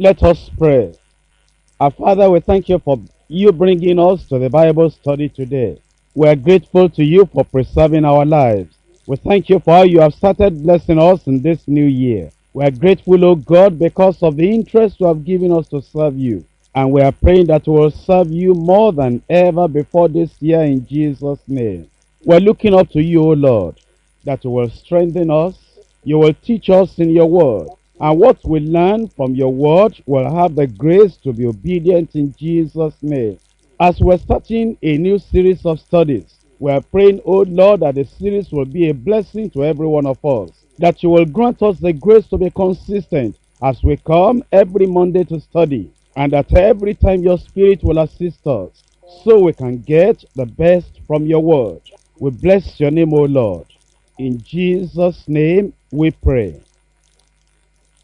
Let us pray. Our Father, we thank you for you bringing us to the Bible study today. We are grateful to you for preserving our lives. We thank you for how you have started blessing us in this new year. We are grateful, O God, because of the interest you have given us to serve you. And we are praying that we will serve you more than ever before this year in Jesus' name. We're looking up to you, O Lord, that you will strengthen us, you will teach us in your word. And what we learn from your word will have the grace to be obedient in Jesus' name. As we're starting a new series of studies, we are praying, O Lord, that the series will be a blessing to every one of us. That you will grant us the grace to be consistent as we come every Monday to study. And that every time your spirit will assist us so we can get the best from your word. We bless your name, O Lord. In Jesus' name we pray.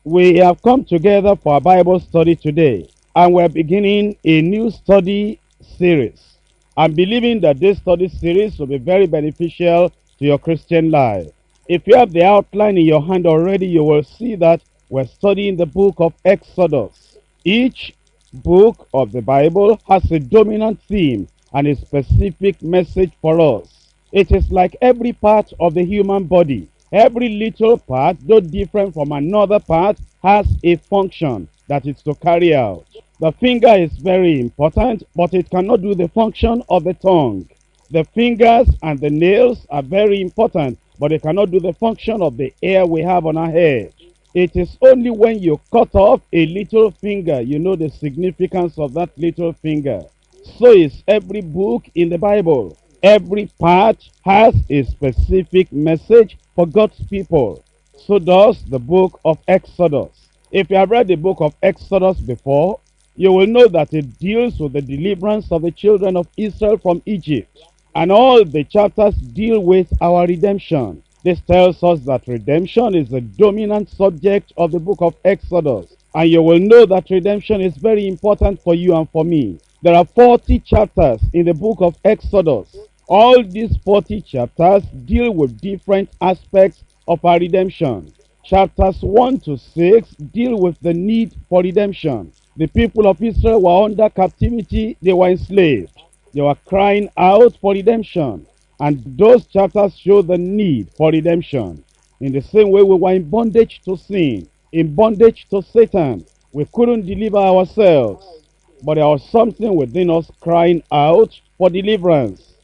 We have come together for a Bible study today, and we're beginning a new study series. I'm believing that this study series will be very beneficial to your Christian life. If you have the outline in your hand already, you will see that we're studying the book of Exodus. Each book of the Bible has a dominant theme and a specific message for us. It is like every part of the human body. Every little part, though different from another part, has a function that is to carry out. The finger is very important, but it cannot do the function of the tongue. The fingers and the nails are very important, but they cannot do the function of the hair we have on our head. It is only when you cut off a little finger you know the significance of that little finger. So is every book in the Bible. Every part has a specific message for God's people. So does the book of Exodus. If you have read the book of Exodus before, you will know that it deals with the deliverance of the children of Israel from Egypt. And all the chapters deal with our redemption. This tells us that redemption is the dominant subject of the book of Exodus. And you will know that redemption is very important for you and for me. There are 40 chapters in the book of Exodus. All these 40 chapters deal with different aspects of our redemption. Chapters 1 to 6 deal with the need for redemption. The people of Israel were under captivity, they were enslaved. They were crying out for redemption. And those chapters show the need for redemption. In the same way, we were in bondage to sin, in bondage to Satan. We couldn't deliver ourselves. But there was something within us crying out for deliverance.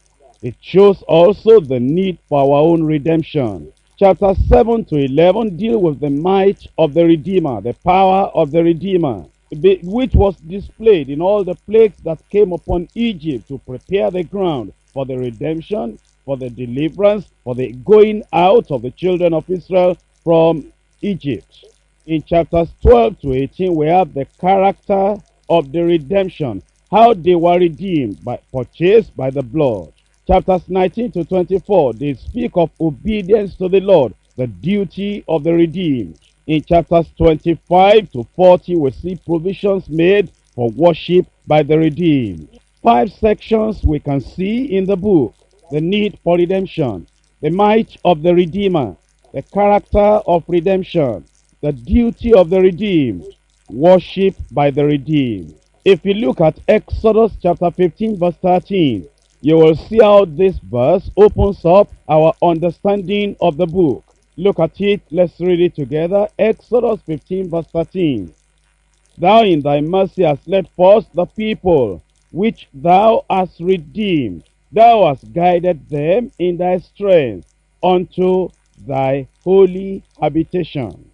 It shows also the need for our own redemption. Chapter 7 to 11 deal with the might of the Redeemer, the power of the Redeemer, which was displayed in all the plagues that came upon Egypt to prepare the ground for the redemption, for the deliverance, for the going out of the children of Israel from Egypt. In chapters 12 to 18, we have the character of the redemption, how they were redeemed, by, purchased by the blood. Chapters 19 to 24, they speak of obedience to the Lord, the duty of the redeemed. In chapters 25 to 40, we see provisions made for worship by the redeemed. Five sections we can see in the book. The need for redemption, the might of the Redeemer, the character of redemption, the duty of the redeemed, worship by the redeemed. If you look at Exodus chapter 15 verse 13, you will see how this verse opens up our understanding of the book. Look at it, let's read it together. Exodus 15 verse 13. Thou in thy mercy hast led forth the people, which thou hast redeemed. Thou hast guided them in thy strength unto thy holy habitation.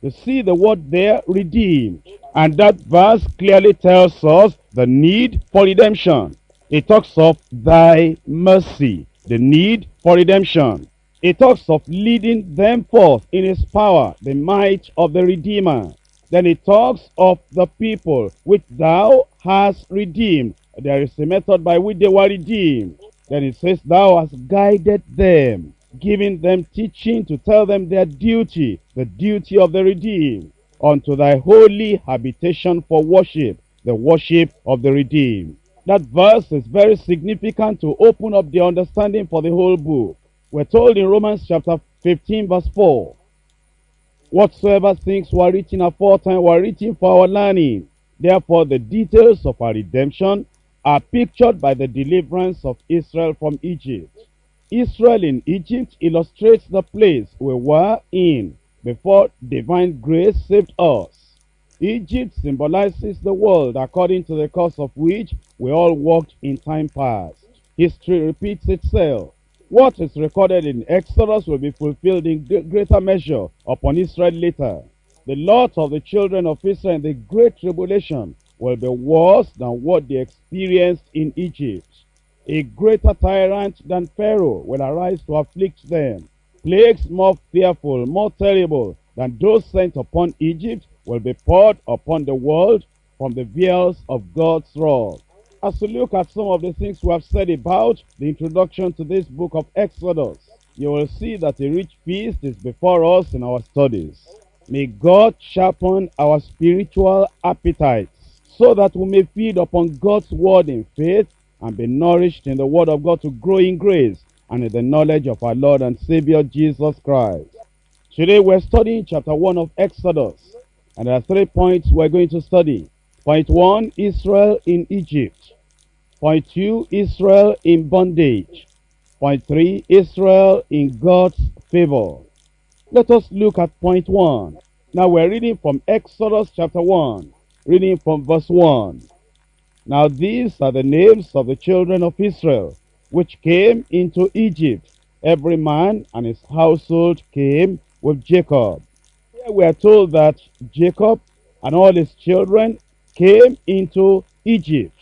You see the word there, redeemed. And that verse clearly tells us the need for redemption. It talks of thy mercy, the need for redemption. It talks of leading them forth in his power, the might of the Redeemer. Then it talks of the people which thou hast redeemed. There is a method by which they were redeemed. Then it says, Thou hast guided them, giving them teaching to tell them their duty, the duty of the redeemed, unto thy holy habitation for worship, the worship of the redeemed. That verse is very significant to open up the understanding for the whole book. We're told in Romans chapter 15 verse 4, Whatsoever things were written aforetime were written for our learning. Therefore, the details of our redemption are pictured by the deliverance of Israel from Egypt. Israel in Egypt illustrates the place we were in before divine grace saved us. Egypt symbolizes the world according to the course of which we all walked in time past. History repeats itself. What is recorded in Exodus will be fulfilled in greater measure upon Israel later. The lot of the children of Israel in the great tribulation will be worse than what they experienced in Egypt. A greater tyrant than Pharaoh will arise to afflict them. Plagues more fearful, more terrible than those sent upon Egypt will be poured upon the world from the vials of God's wrath. As we look at some of the things we have said about the introduction to this book of Exodus, you will see that a rich feast is before us in our studies. May God sharpen our spiritual appetites so that we may feed upon God's word in faith and be nourished in the word of God to grow in grace and in the knowledge of our Lord and Savior Jesus Christ. Today we're studying chapter 1 of Exodus, and there are three points we're going to study. Point 1, Israel in Egypt. Point 2, Israel in bondage. Point 3, Israel in God's favor. Let us look at point 1. Now we're reading from Exodus chapter 1, reading from verse 1. Now these are the names of the children of Israel, which came into Egypt. Every man and his household came with Jacob. We are told that Jacob and all his children came into Egypt.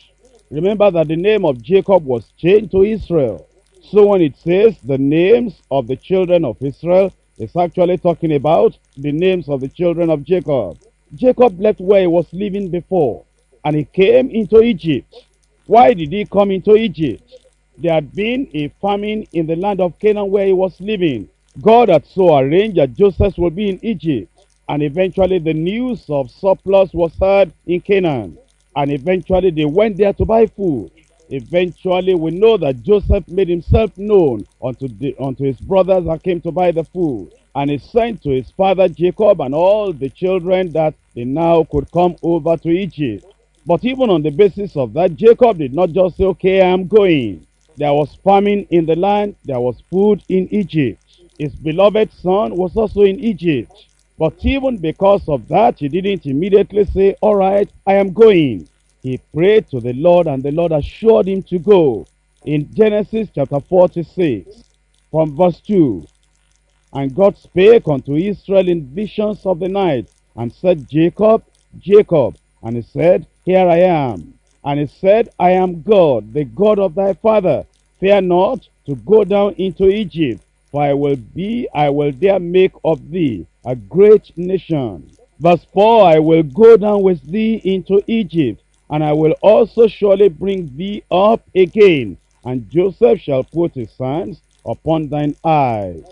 Remember that the name of Jacob was changed to Israel. So when it says the names of the children of Israel, it's actually talking about the names of the children of Jacob. Jacob left where he was living before and he came into Egypt. Why did he come into Egypt? There had been a famine in the land of Canaan where he was living. God had so arranged that Joseph would be in Egypt. And eventually the news of surplus was heard in Canaan. And eventually they went there to buy food. Eventually we know that Joseph made himself known unto, the, unto his brothers that came to buy the food. And he sent to his father Jacob and all the children that they now could come over to Egypt. But even on the basis of that, Jacob did not just say, okay, I'm going. There was famine in the land. There was food in Egypt. His beloved son was also in Egypt. But even because of that, he didn't immediately say, all right, I am going. He prayed to the Lord and the Lord assured him to go. In Genesis chapter 46, from verse 2, And God spake unto Israel in visions of the night, and said, Jacob, Jacob. And he said, Here I am. And he said, I am God, the God of thy father. Fear not to go down into Egypt, for I will be, I will there make of thee a great nation. Verse 4, I will go down with thee into Egypt, and I will also surely bring thee up again, and Joseph shall put his hands upon thine eyes.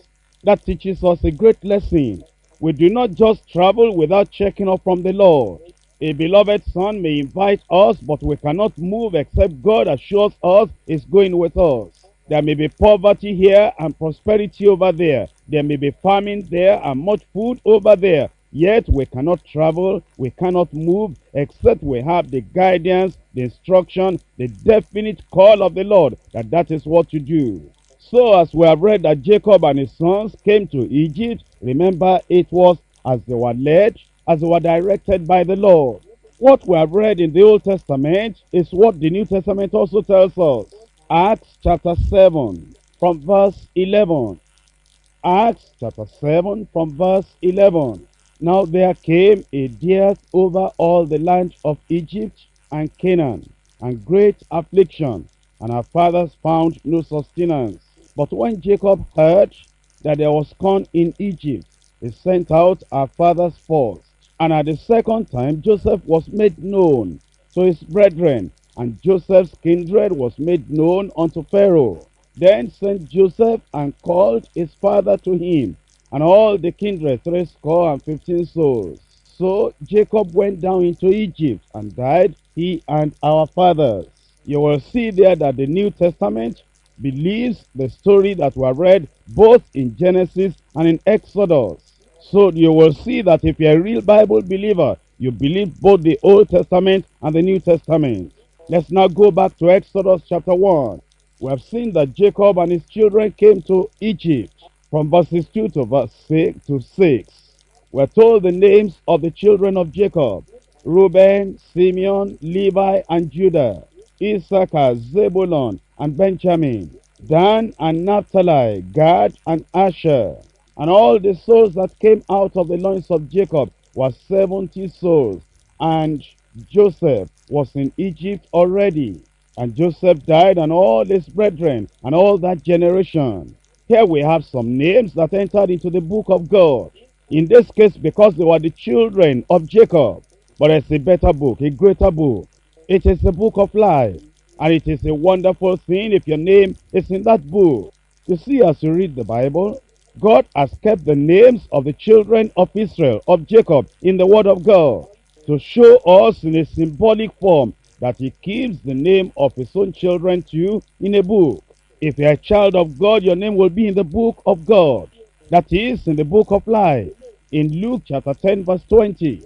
That teaches us a great lesson. We do not just travel without checking up from the Lord. A beloved son may invite us, but we cannot move except God assures us is going with us. There may be poverty here and prosperity over there. There may be famine there and much food over there. Yet we cannot travel, we cannot move, except we have the guidance, the instruction, the definite call of the Lord that that is what to do. So as we have read that Jacob and his sons came to Egypt, remember it was as they were led, as they were directed by the Lord. What we have read in the Old Testament is what the New Testament also tells us. Acts chapter 7 from verse 11. Acts chapter 7 from verse 11. Now there came a dearth over all the land of Egypt and Canaan, and great affliction, and our fathers found no sustenance. But when Jacob heard that there was corn in Egypt, he sent out our fathers first. And at the second time Joseph was made known to his brethren, and Joseph's kindred was made known unto Pharaoh. Then sent Joseph and called his father to him, and all the kindred threescore and fifteen souls. So Jacob went down into Egypt and died, he and our fathers. You will see there that the New Testament believes the story that we read both in Genesis and in Exodus. So you will see that if you're a real Bible believer, you believe both the Old Testament and the New Testament. Let's now go back to Exodus chapter 1. We have seen that Jacob and his children came to Egypt from verses 2 to verse 6 to 6. We're told the names of the children of Jacob Reuben, Simeon, Levi, and Judah, Issachar, Zebulun, and Benjamin, Dan and Naphtali, Gad and Asher. And all the souls that came out of the loins of Jacob were 70 souls. And Joseph was in Egypt already. And Joseph died, and all his brethren, and all that generation. Here we have some names that entered into the book of God. In this case, because they were the children of Jacob. But it's a better book, a greater book. It is a book of life. And it is a wonderful thing if your name is in that book. You see, as you read the Bible, God has kept the names of the children of Israel, of Jacob, in the Word of God to show us in a symbolic form that He keeps the name of His own children to you in a book. If you're a child of God, your name will be in the book of God. That is, in the book of life. In Luke chapter 10, verse 20.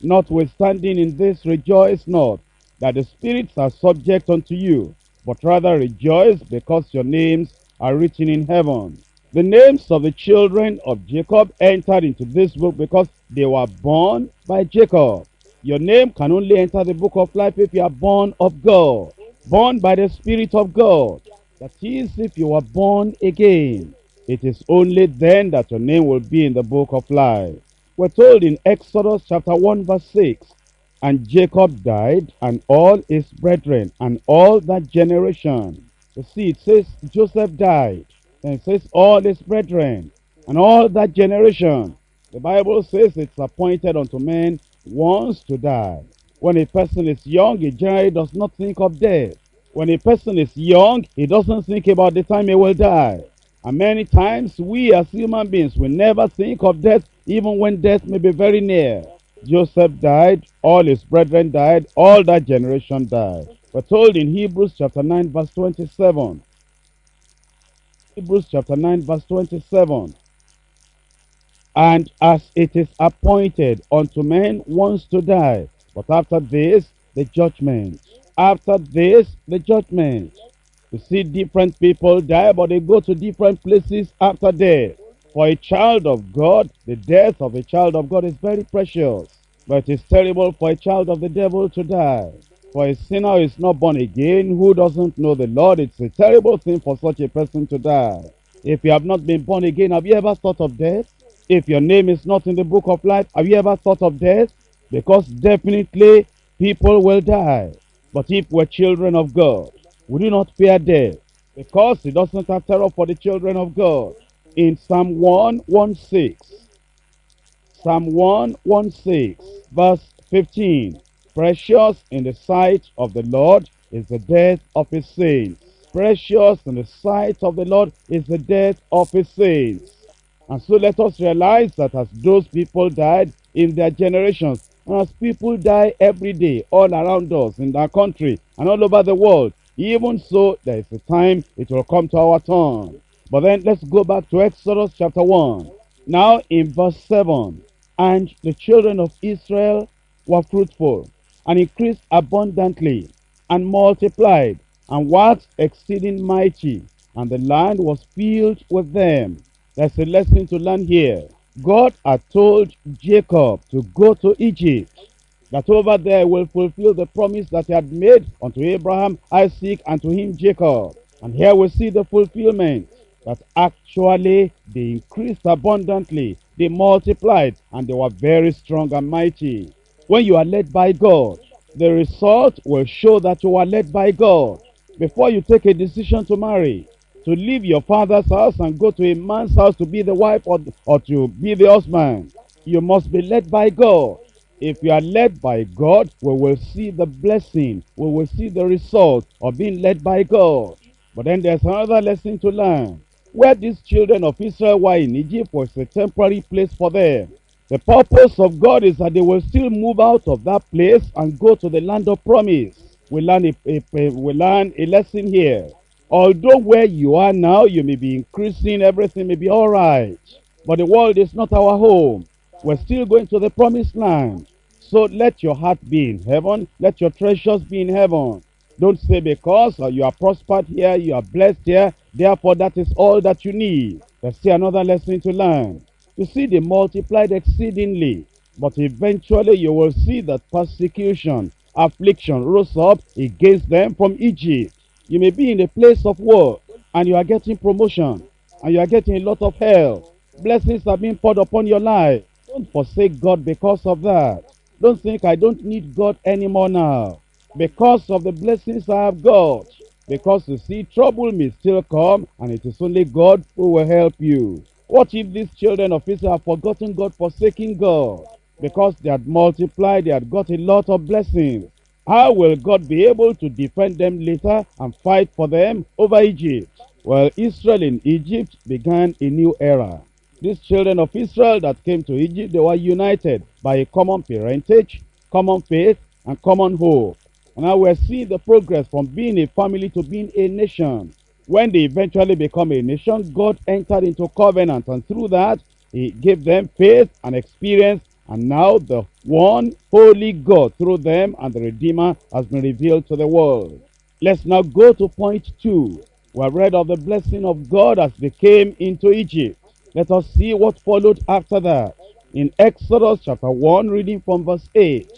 Notwithstanding in this, rejoice not that the spirits are subject unto you, but rather rejoice because your names are written in heaven. The names of the children of Jacob entered into this book because they were born by Jacob. Your name can only enter the book of life if you are born of God, born by the Spirit of God. That is, if you are born again. It is only then that your name will be in the book of life. We're told in Exodus chapter 1 verse 6, And Jacob died, and all his brethren, and all that generation. You see, it says Joseph died. And says all his brethren, and all that generation. The Bible says it's appointed unto men once to die. When a person is young, he generally does not think of death. When a person is young, he doesn't think about the time he will die. And many times we as human beings will never think of death even when death may be very near. Joseph died, all his brethren died, all that generation died. We're told in Hebrews chapter 9 verse 27. Hebrews chapter 9 verse 27. And as it is appointed unto men once to die, but after this the judgment. After this the judgment. You see different people die, but they go to different places after death. For a child of God, the death of a child of God is very precious. But it is terrible for a child of the devil to die. For a sinner who is not born again, who doesn't know the Lord, it's a terrible thing for such a person to die. If you have not been born again, have you ever thought of death? If your name is not in the book of life, have you ever thought of death? Because definitely people will die. But if we're children of God, we do not fear death because it doesn't have terror for the children of God. In Psalm 116, Psalm 116, verse 15, Precious in the sight of the Lord is the death of his saints. Precious in the sight of the Lord is the death of his saints. And so let us realize that as those people died in their generations, and as people die every day all around us in our country and all over the world, even so there is a time it will come to our turn. But then let's go back to Exodus chapter 1. Now in verse 7, and the children of Israel were fruitful and increased abundantly and multiplied and waxed exceeding mighty, and the land was filled with them. There's a lesson to learn here. God had told Jacob to go to Egypt, that over there will fulfill the promise that he had made unto Abraham, Isaac, and to him Jacob. And here we see the fulfillment that actually they increased abundantly, they multiplied, and they were very strong and mighty. When you are led by God, the result will show that you are led by God. Before you take a decision to marry, to leave your father's house and go to a man's house to be the wife or, or to be the husband, you must be led by God. If you are led by God, we will see the blessing, we will see the result of being led by God. But then there's another lesson to learn. Where these children of Israel were in Egypt was a temporary place for them. The purpose of God is that they will still move out of that place and go to the land of promise. We learn a, a, a, we learn a lesson here. Although where you are now, you may be increasing, everything may be all right. but the world is not our home. We're still going to the promised land. So let your heart be in heaven. Let your treasures be in heaven. Don't say because uh, you are prospered here, you are blessed here, therefore that is all that you need. There's still another lesson to learn. You see, they multiplied exceedingly, but eventually you will see that persecution, affliction rose up against them from Egypt. You may be in a place of work and you are getting promotion and you are getting a lot of help. Blessings are being poured upon your life. Don't forsake God because of that. Don't think I don't need God anymore now. Because of the blessings I have got. Because you see, trouble may still come, and it is only God who will help you. What if these children of Israel have forgotten God, forsaking God? Because they had multiplied, they had got a lot of blessings. How will God be able to defend them later and fight for them over Egypt? Well, Israel in Egypt began a new era. These children of Israel that came to Egypt, they were united by a common parentage, common faith, and common hope. And now we're seeing the progress from being a family to being a nation. When they eventually become a nation, God entered into covenant, and through that, He gave them faith and experience. And now the one holy God through them and the Redeemer has been revealed to the world. Let's now go to point two. We have read of the blessing of God as they came into Egypt. Let us see what followed after that. In Exodus chapter 1, reading from verse 8.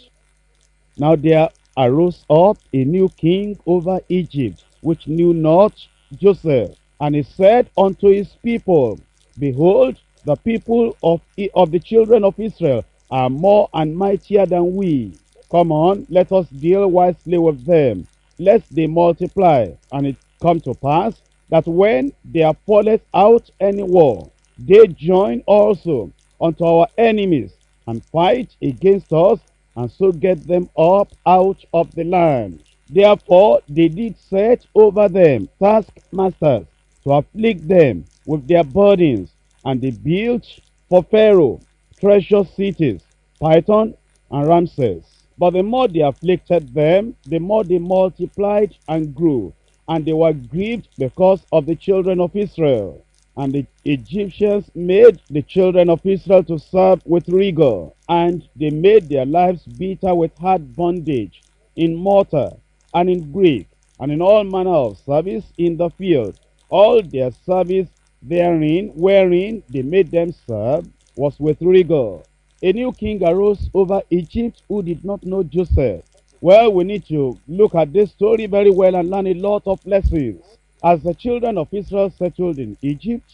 Now there arose up a new king over Egypt, which knew not Joseph. And he said unto his people, Behold, the people of, of the children of Israel are more and mightier than we. Come on, let us deal wisely with them, lest they multiply. And it come to pass that when there falleth out any war, they join also unto our enemies and fight against us, and so get them up out of the land. Therefore they did set over them taskmasters to afflict them with their burdens, and they built for Pharaoh treasure cities, Pithom and Ramses. But the more they afflicted them, the more they multiplied and grew, and they were grieved because of the children of Israel. And the Egyptians made the children of Israel to serve with rigor, and they made their lives bitter with hard bondage, in mortar, and in brick, and in all manner of service in the field. All their service therein, wherein they made them serve, was with rigor. A new king arose over Egypt who did not know Joseph. Well, we need to look at this story very well and learn a lot of lessons. As the children of Israel settled in Egypt,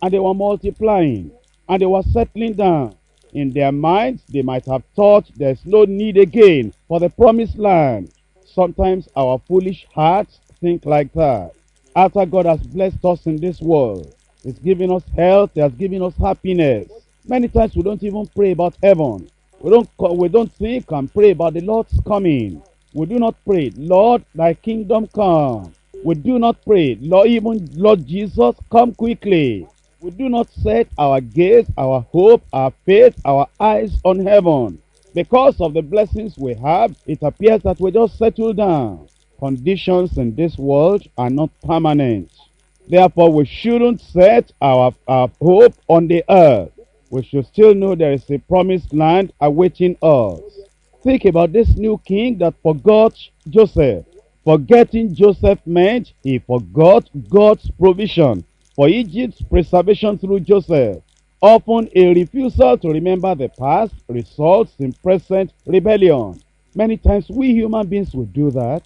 and they were multiplying, and they were settling down, in their minds they might have thought there's no need again for the promised land. Sometimes our foolish hearts think like that. After God has blessed us in this world, He's given us health, He has given us happiness. Many times we don't even pray about heaven. We don't, we don't think and pray about the Lord's coming. We do not pray, Lord, thy kingdom come. We do not pray, Lord, even Lord Jesus, come quickly. We do not set our gaze, our hope, our faith, our eyes on heaven. Because of the blessings we have, it appears that we just settle down. Conditions in this world are not permanent. Therefore, we shouldn't set our, our hope on the earth. We should still know there is a promised land awaiting us. Think about this new king that forgot Joseph. Forgetting Joseph meant he forgot God's provision for Egypt's preservation through Joseph. Often a refusal to remember the past results in present rebellion. Many times we human beings will do that.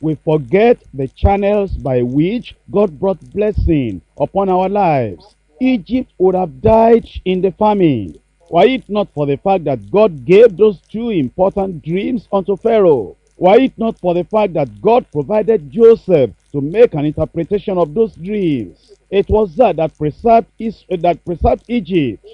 We forget the channels by which God brought blessing upon our lives. Egypt would have died in the famine. Were it not for the fact that God gave those two important dreams unto Pharaoh? Were it not for the fact that God provided Joseph to make an interpretation of those dreams? It was that that preserved, Is- that preserved Egypt.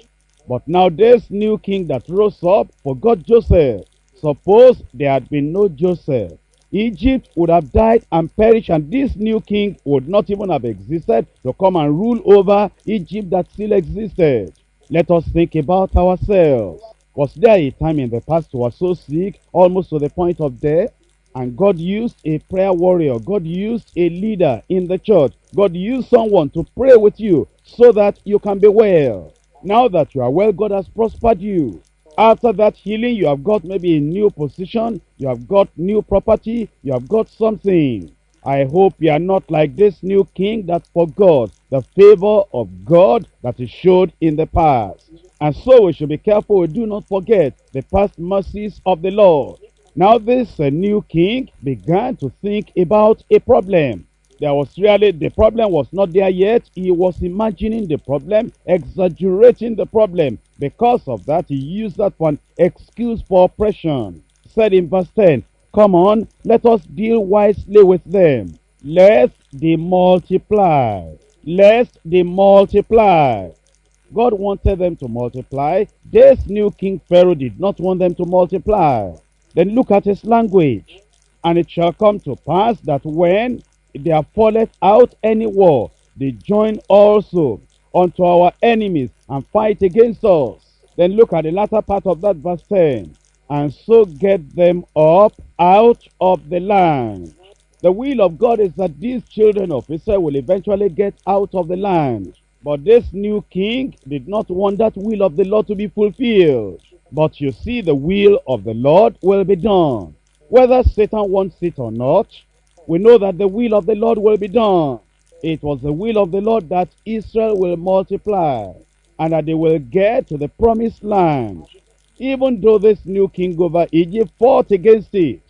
But now this new king that rose up forgot Joseph. Suppose there had been no Joseph. Egypt would have died and perished, and this new king would not even have existed to come and rule over Egypt that still existed. Let us think about ourselves. Was there a time in the past you were so sick, almost to the point of death? And God used a prayer warrior, God used a leader in the church, God used someone to pray with you so that you can be well. Now that you are well, God has prospered you. After that healing, you have got maybe a new position, you have got new property, you have got something. I hope you are not like this new king that forgot the favor of God that he showed in the past. And so we should be careful we do not forget the past mercies of the Lord. Now this uh, new king began to think about a problem. There was really, the problem was not there yet. He was imagining the problem, exaggerating the problem. Because of that, he used that for an excuse for oppression. Said in verse 10, Come on, let us deal wisely with them. Lest they multiply. Lest they multiply. God wanted them to multiply. This new king Pharaoh did not want them to multiply. Then look at his language. And it shall come to pass that when there falleth out any war, they join also unto our enemies and fight against us. Then look at the latter part of that verse 10. And so get them up out of the land. The will of God is that these children of Israel will eventually get out of the land. But this new king did not want that will of the Lord to be fulfilled. But you see, the will of the Lord will be done. Whether Satan wants it or not, we know that the will of the Lord will be done. It was the will of the Lord that Israel will multiply and that they will get to the promised land. Even though this new king over Egypt fought against it,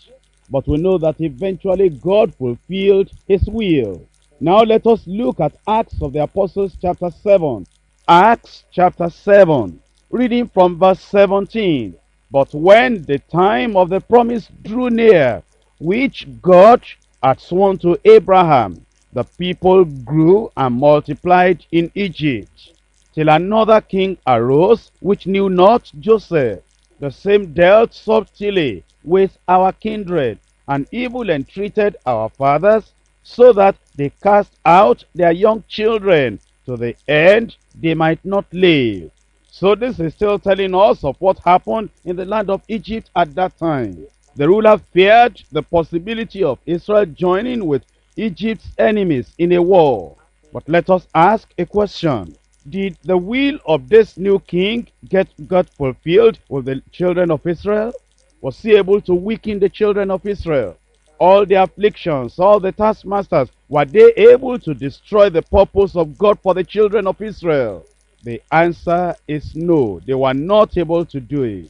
but we know that eventually God fulfilled his will. Now let us look at Acts of the Apostles chapter 7. Acts chapter 7, reading from verse 17. But when the time of the promise drew near, which God had sworn to Abraham, the people grew and multiplied in Egypt, till another king arose, which knew not Joseph. The same dealt subtly with our kindred, and evil entreated our fathers, so that they cast out their young children, to the end they might not live. So this is still telling us of what happened in the land of Egypt at that time. The ruler feared the possibility of Israel joining with Egypt's enemies in a war. But let us ask a question. Did the will of this new king get got fulfilled with the children of Israel? Was he able to weaken the children of Israel? All the afflictions, all the taskmasters, were they able to destroy the purpose of God for the children of Israel? The answer is no. They were not able to do it.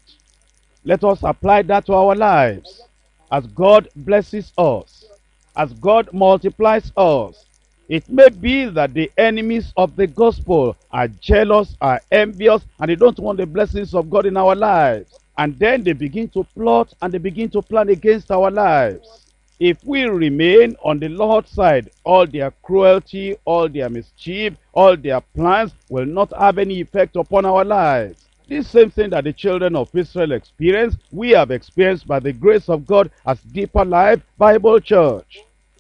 Let us apply that to our lives. As God blesses us, as God multiplies us, it may be that the enemies of the gospel are jealous, are envious, and they don't want the blessings of God in our lives. And then they begin to plot and they begin to plan against our lives. If we remain on the Lord's side, all their cruelty, all their mischief, all their plans will not have any effect upon our lives. This same thing that the children of Israel experienced, we have experienced by the grace of God as Deeper Life Bible Church.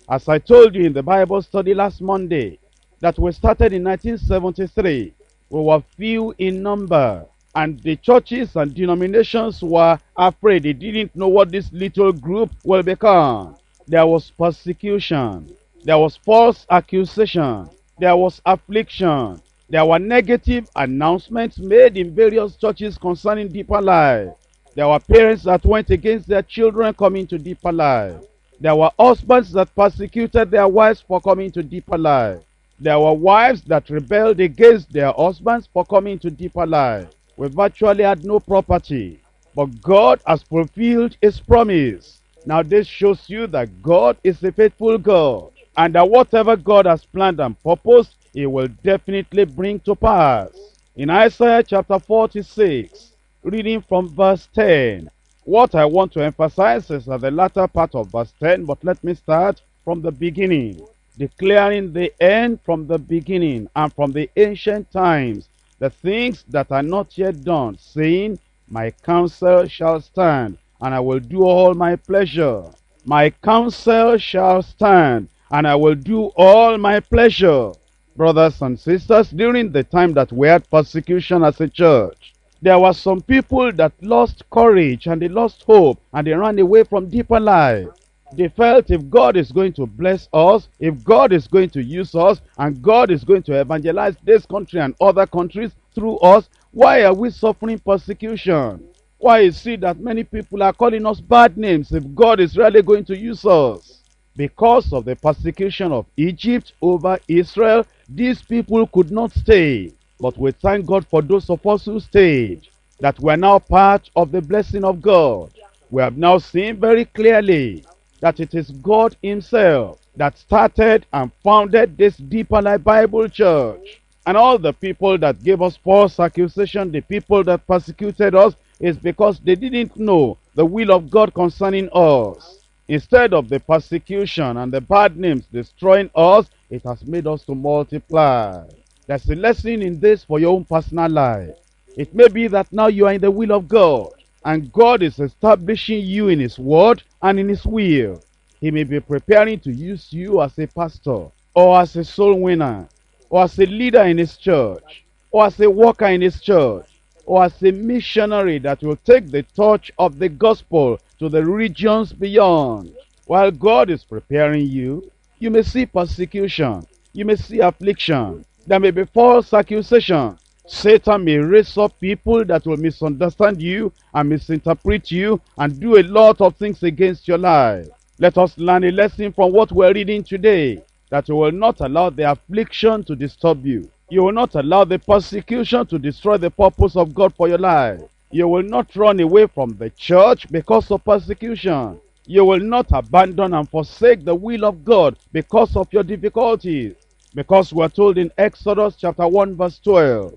As I told you in the Bible study last Monday, that we started in 1973, we were few in number. And the churches and denominations were afraid. They didn't know what this little group will become. There was persecution. There was false accusation. There was affliction. There were negative announcements made in various churches concerning deeper life. There were parents that went against their children coming to deeper life. There were husbands that persecuted their wives for coming to deeper life. There were wives that rebelled against their husbands for coming to deeper life. We virtually had no property. But God has fulfilled his promise. Now this shows you that God is a faithful God. And that whatever God has planned and purposed, he will definitely bring to pass. In Isaiah chapter 46, reading from verse 10, what I want to emphasize is at the latter part of verse 10, but let me start from the beginning, declaring the end from the beginning and from the ancient times, the things that are not yet done, saying, My counsel shall stand, and I will do all my pleasure. My counsel shall stand, and I will do all my pleasure. Brothers and sisters, during the time that we had persecution as a church, there were some people that lost courage and they lost hope and they ran away from deeper life. They felt if God is going to bless us, if God is going to use us, and God is going to evangelize this country and other countries through us, why are we suffering persecution? Why is it that many people are calling us bad names if God is really going to use us? Because of the persecution of Egypt over Israel, these people could not stay. But we thank God for those of us who stayed, that we are now part of the blessing of God. We have now seen very clearly that it is God himself that started and founded this Deeper Life Bible Church. And all the people that gave us false accusation, the people that persecuted us, is because they didn't know the will of God concerning us. Instead of the persecution and the bad names destroying us, it has made us to multiply. There's a lesson in this for your own personal life. It may be that now you are in the will of God, and God is establishing you in His word and in His will. He may be preparing to use you as a pastor, or as a soul winner, or as a leader in His church, or as a worker in His church, or as a missionary that will take the torch of the gospel to the regions beyond. While God is preparing you, you may see persecution, you may see affliction, there may be false accusation. Satan may raise up people that will misunderstand you and misinterpret you and do a lot of things against your life. Let us learn a lesson from what we're reading today, that you will not allow the affliction to disturb you. You will not allow the persecution to destroy the purpose of God for your life. You will not run away from the church because of persecution. You will not abandon and forsake the will of God because of your difficulties. Because we are told in Exodus chapter 1 verse 12,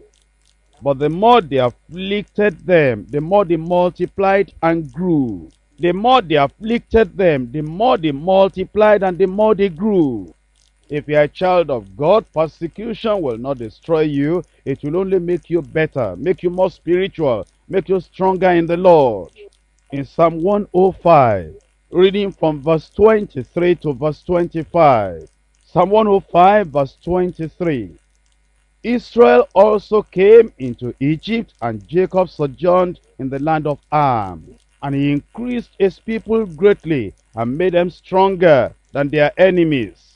But the more they afflicted them, the more they multiplied and grew. The more they afflicted them, the more they multiplied and the more they grew. If you are a child of God, persecution will not destroy you. It will only make you better, make you more spiritual, make you stronger in the Lord. In Psalm 105, reading from verse 23 to verse 25. Psalm 105 verse 23. Israel also came into Egypt, and Jacob sojourned in the land of Ham. And he increased his people greatly, and made them stronger than their enemies.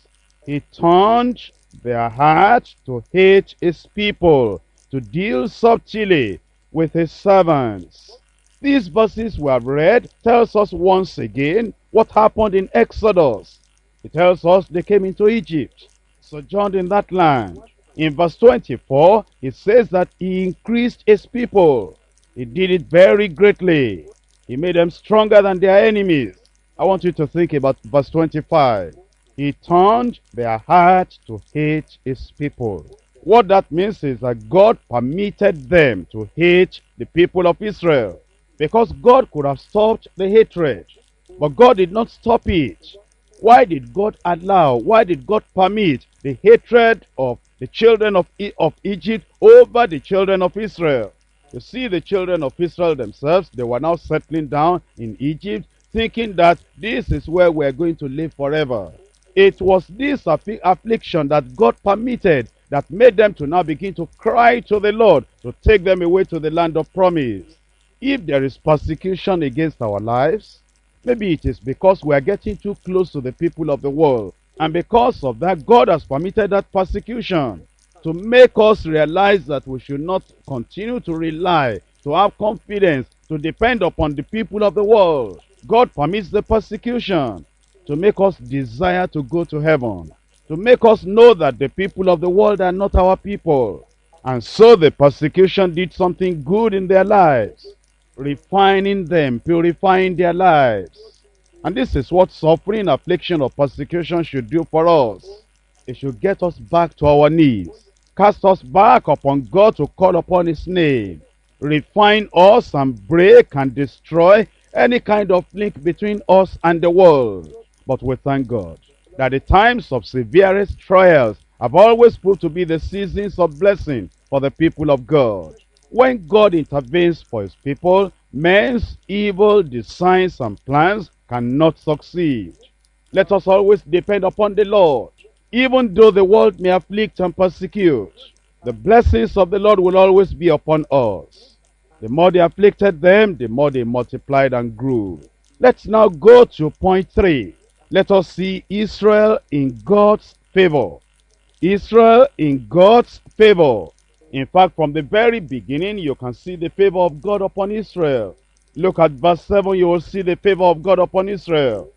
He turned their heart to hate his people, to deal subtly with his servants. These verses we have read tells us once again what happened in Exodus. It tells us they came into Egypt, sojourned in that land. In verse 24, it says that he increased his people. He did it very greatly. He made them stronger than their enemies. I want you to think about verse 25. He turned their heart to hate his people. What that means is that God permitted them to hate the people of Israel. Because God could have stopped the hatred. But God did not stop it. Why did God allow, why did God permit the hatred of the children of, E- of Egypt over the children of Israel? You see, the children of Israel themselves, they were now settling down in Egypt, thinking that this is where we're going to live forever. It was this affliction that God permitted that made them to now begin to cry to the Lord to take them away to the land of promise. If there is persecution against our lives, maybe it is because we are getting too close to the people of the world. And because of that, God has permitted that persecution to make us realize that we should not continue to rely, to have confidence, to depend upon the people of the world. God permits the persecution to make us desire to go to heaven, to make us know that the people of the world are not our people. And so the persecution did something good in their lives, refining them, purifying their lives. And this is what suffering, affliction, or persecution should do for us. It should get us back to our knees, cast us back upon God to call upon His name, refine us and break and destroy any kind of link between us and the world. But we thank God that the times of severest trials have always proved to be the seasons of blessing for the people of God. When God intervenes for his people, men's evil designs and plans cannot succeed. Let us always depend upon the Lord. Even though the world may afflict and persecute, the blessings of the Lord will always be upon us. The more they afflicted them, the more they multiplied and grew. Let's now go to point three. Let us see Israel in God's favor. Israel in God's favor. In fact, from the very beginning, you can see the favor of God upon Israel. Look at verse 7, you will see the favor of God upon Israel.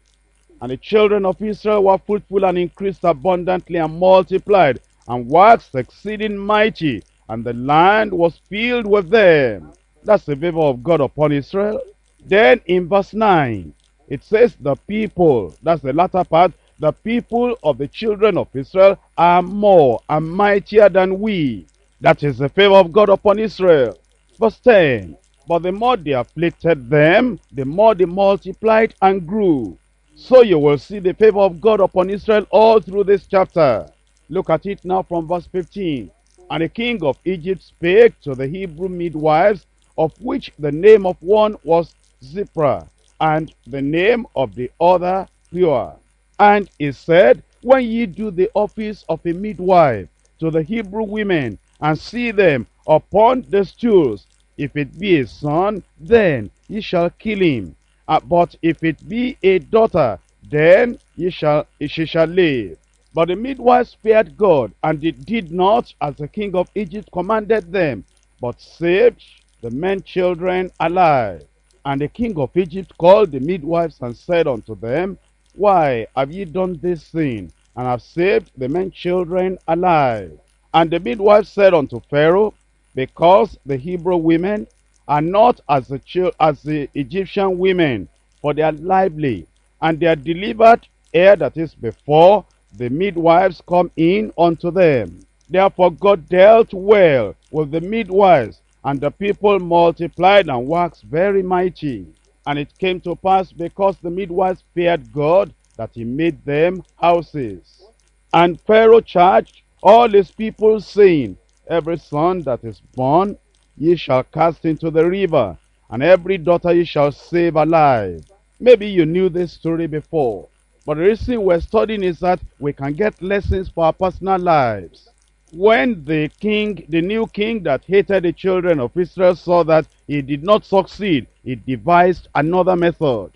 And the children of Israel were fruitful and increased abundantly and multiplied and waxed exceeding mighty, and the land was filled with them. That's the favor of God upon Israel. Then in verse 9, it says the people, that's the latter part, the people of the children of Israel are more and mightier than we. That is the favor of God upon Israel. Verse 10, but the more they afflicted them, the more they multiplied and grew. So you will see the favor of God upon Israel all through this chapter. Look at it now from verse 15. And the king of Egypt spake to the Hebrew midwives, of which the name of one was Shiphrah, and the name of the other Puah. And he said, When ye do the office of a midwife to the Hebrew women, and see them upon the stools, if it be a son, then ye shall kill him. Uh, but if it be a daughter, then ye shall, she shall live. But the midwives feared God, and they did not as the king of Egypt commanded them, but saved the men children alive. And the king of Egypt called the midwives and said unto them, Why have ye done this thing, and have saved the men children alive? And the midwives said unto Pharaoh, Because the Hebrew women are not as the, as the Egyptian women, for they are lively, and they are delivered ere that is before the midwives come in unto them. Therefore God dealt well with the midwives, and the people multiplied and waxed very mighty. And it came to pass, because the midwives feared God, that he made them houses. And Pharaoh charged all his people, saying, Every son that is born ye shall cast into the river, and every daughter ye shall save alive. Maybe you knew this story before, but the reason we're studying is that we can get lessons for our personal lives. When the king, the new king that hated the children of Israel saw that he did not succeed, he devised another method.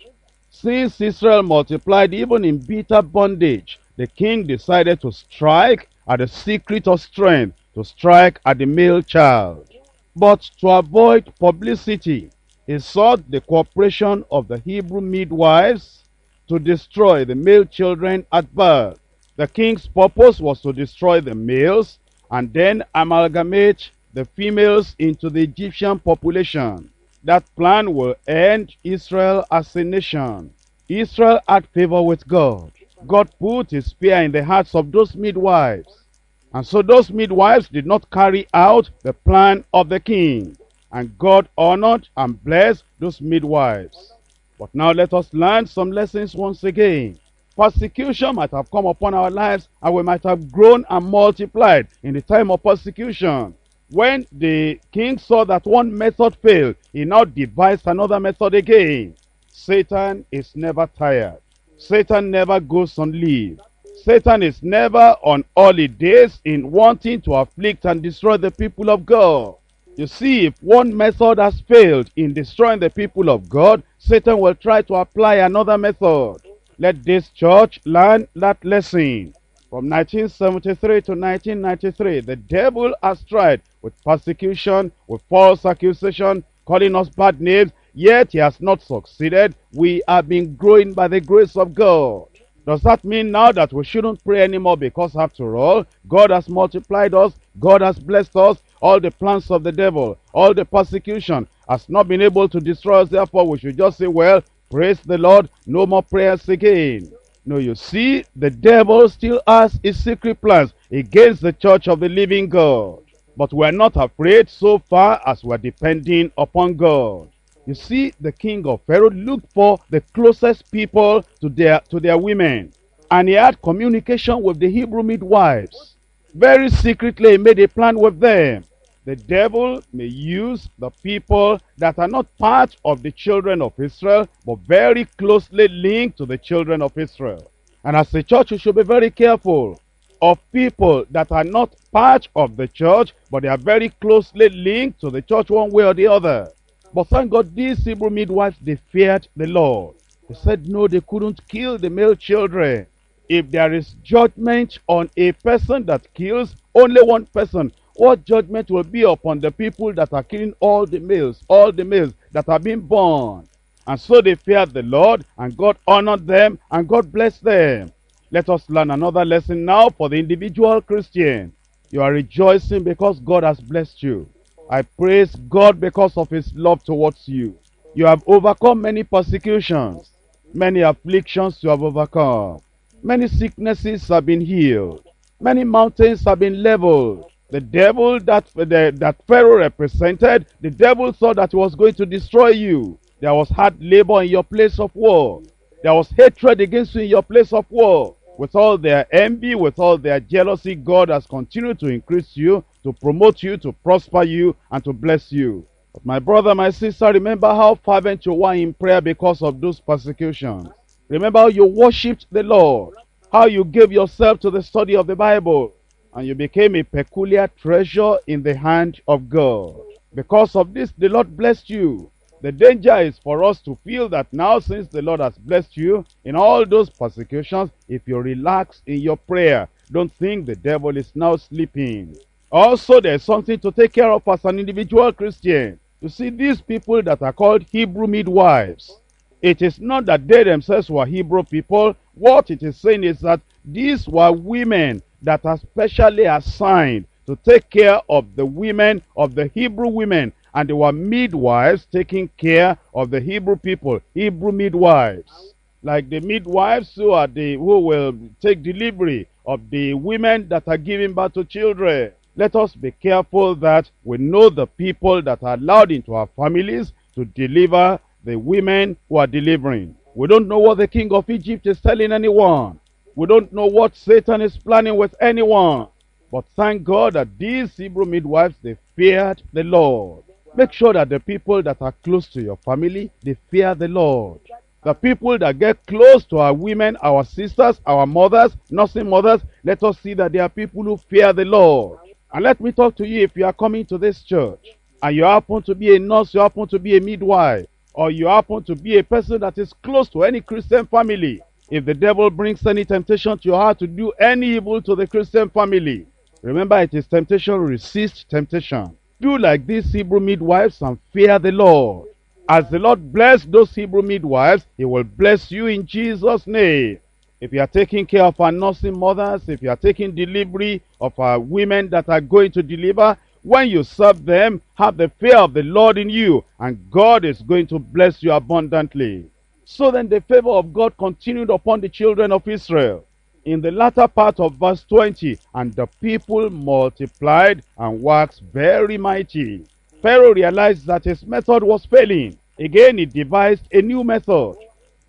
Since Israel multiplied even in bitter bondage, the king decided to strike at the secret of strength, to strike at the male child. But to avoid publicity, he sought the cooperation of the Hebrew midwives to destroy the male children at birth. The king's purpose was to destroy the males and then amalgamate the females into the Egyptian population. That plan will end Israel as a nation. Israel had favor with God. God put his spear in the hearts of those midwives. And so those midwives did not carry out the plan of the king. And God honored and blessed those midwives. But now let us learn some lessons once again. Persecution might have come upon our lives and we might have grown and multiplied in the time of persecution. When the king saw that one method failed, he now devised another method again. Satan is never tired. Satan never goes on leave. Satan is never on holidays in wanting to afflict and destroy the people of God. You see, if one method has failed in destroying the people of God, Satan will try to apply another method. Let this church learn that lesson. From 1973 to 1993, the devil has tried with persecution, with false accusation, calling us bad names, yet he has not succeeded. We have been growing by the grace of God. Does that mean now that we shouldn't pray anymore because after all, God has multiplied us, God has blessed us, all the plans of the devil, all the persecution has not been able to destroy us, therefore we should just say, well, praise the Lord, no more prayers again. No, you see, the devil still has his secret plans against the church of the living God. But we're not afraid so far as we're depending upon God. You see, the king of Pharaoh looked for the closest people to their, to their women. And he had communication with the Hebrew midwives. Very secretly, he made a plan with them. The devil may use the people that are not part of the children of Israel, but very closely linked to the children of Israel. And as a church, we should be very careful of people that are not part of the church, but they are very closely linked to the church one way or the other. But thank God, these Hebrew midwives, they feared the Lord. They said no, they couldn't kill the male children. If there is judgment on a person that kills only one person, what judgment will be upon the people that are killing all the males, all the males that are being born. And so they feared the Lord, and God honored them, and God blessed them. Let us learn another lesson now for the individual Christian. You are rejoicing because God has blessed you. I praise God because of his love towards you. You have overcome many persecutions, many afflictions you have overcome. Many sicknesses have been healed. Many mountains have been leveled. The devil that, the, that Pharaoh represented, the devil thought that he was going to destroy you. There was hard labor in your place of war. There was hatred against you in your place of war. With all their envy, with all their jealousy, God has continued to increase you, to promote you, to prosper you, and to bless you. But my brother, my sister, remember how fervent you were in prayer because of those persecutions. Remember how you worshipped the Lord, how you gave yourself to the study of the Bible, and you became a peculiar treasure in the hand of God. Because of this, the Lord blessed you. The danger is for us to feel that now, since the Lord has blessed you in all those persecutions, if you relax in your prayer, don't think the devil is now sleeping. Also, there's something to take care of as an individual Christian. You see, these people that are called Hebrew midwives, it is not that they themselves were Hebrew people. What it is saying is that these were women that are specially assigned to take care of the women, of the Hebrew women. And they were midwives taking care of the Hebrew people, Hebrew midwives. Like the midwives who are the who will take delivery of the women that are giving birth to children. Let us be careful that we know the people that are allowed into our families to deliver the women who are delivering. We don't know what the king of Egypt is telling anyone. We don't know what Satan is planning with anyone. But thank God that these Hebrew midwives, they feared the Lord. Make sure that the people that are close to your family, they fear the Lord. The people that get close to our women, our sisters, our mothers, nursing mothers, let us see that they are people who fear the Lord. And let me talk to you if you are coming to this church and you happen to be a nurse, you happen to be a midwife, or you happen to be a person that is close to any Christian family. If the devil brings any temptation to your heart to do any evil to the Christian family, remember it is temptation, resist temptation. Do like these Hebrew midwives and fear the Lord. As the Lord blessed those Hebrew midwives, he will bless you in Jesus' name. If you are taking care of our nursing mothers, if you are taking delivery of our women that are going to deliver, when you serve them, have the fear of the Lord in you, and God is going to bless you abundantly. So then the favor of God continued upon the children of Israel. In the latter part of verse 20, and the people multiplied and waxed very mighty. Pharaoh realized that his method was failing. Again, he devised a new method.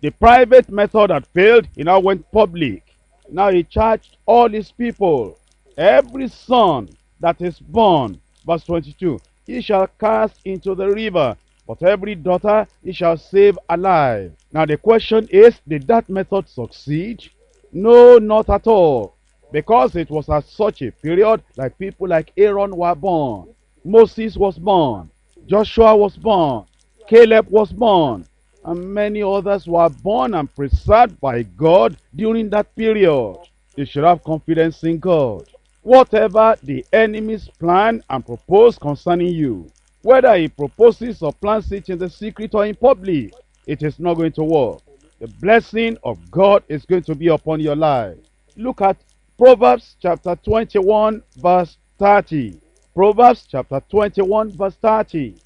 The private method had failed, he now went public. Now he charged all his people, every son that is born, verse 22, he shall cast into the river, but every daughter he shall save alive. Now the question is, did that method succeed? No, not at all. Because it was at such a period like people like Aaron were born. Moses was born. Joshua was born. Caleb was born. And many others were born and preserved by God during that period. You should have confidence in God. Whatever the enemy's plan and propose concerning you, whether he proposes or plans it in the secret or in public, it is not going to work. The blessing of God is going to be upon your life. Look at Proverbs chapter 21 verse 30. Proverbs chapter 21 verse 30.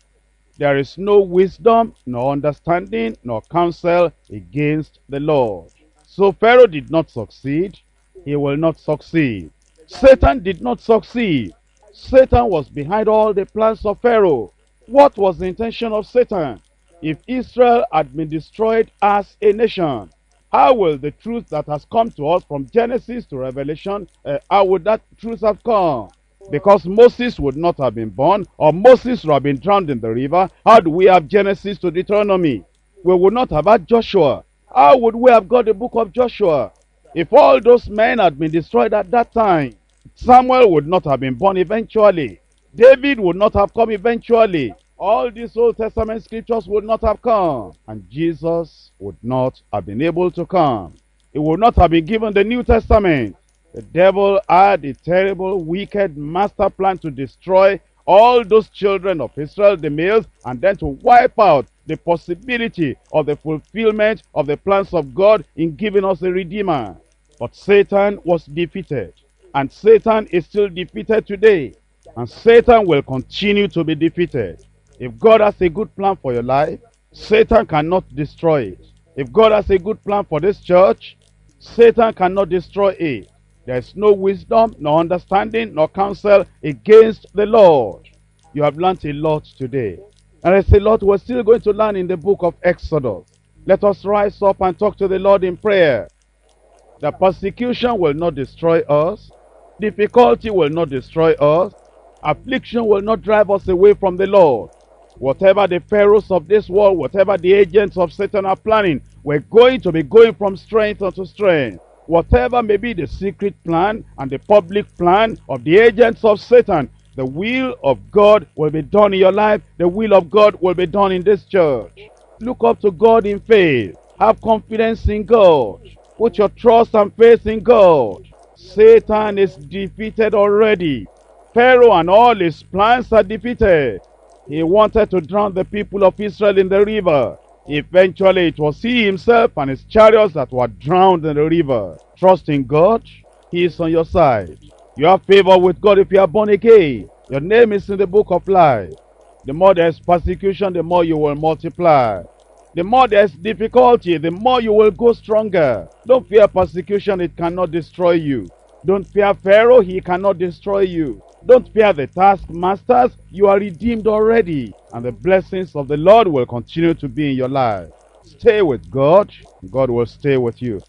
There is no wisdom, nor understanding, nor counsel against the Lord. So Pharaoh did not succeed. He will not succeed. Satan did not succeed. Satan was behind all the plans of Pharaoh. What was the intention of Satan? If Israel had been destroyed as a nation, how will the truth that has come to us from Genesis to Revelation, uh, how would that truth have come? Because Moses would not have been born, or Moses would have been drowned in the river. How do we have Genesis to Deuteronomy? We would not have had Joshua. How would we have got the book of Joshua? If all those men had been destroyed at that time, Samuel would not have been born eventually. David would not have come eventually. All these Old Testament scriptures would not have come. And Jesus would not have been able to come. He would not have been given the New Testament. The devil had a terrible, wicked master plan to destroy all those children of Israel, the males, and then to wipe out the possibility of the fulfillment of the plans of God in giving us a Redeemer. But Satan was defeated, and Satan is still defeated today, and Satan will continue to be defeated. If God has a good plan for your life, Satan cannot destroy it. If God has a good plan for this church, Satan cannot destroy it. There is no wisdom, no understanding, no counsel against the Lord. You have learnt a lot today. And there's a lot we're still going to learn in the book of Exodus. Let us rise up and talk to the Lord in prayer. The persecution will not destroy us. Difficulty will not destroy us. Affliction will not drive us away from the Lord. Whatever the pharaohs of this world, whatever the agents of Satan are planning, we're going to be going from strength unto strength. Whatever may be the secret plan and the public plan of the agents of Satan, the will of God will be done in your life. The will of God will be done in this church. Look up to God in faith. Have confidence in God. Put your trust and faith in God. Satan is defeated already. Pharaoh and all his plans are defeated. He wanted to drown the people of Israel in the river. Eventually, it was he himself and his chariots that were drowned in the river. Trust in God. He is on your side. You have favor with God if you are born again. Your name is in the book of life. The more there is persecution, the more you will multiply. The more there is difficulty, the more you will go stronger. Don't fear persecution, it cannot destroy you. Don't fear Pharaoh, he cannot destroy you. Don't fear the taskmasters, you are redeemed already. And the blessings of the Lord will continue to be in your life. Stay with God, God will stay with you.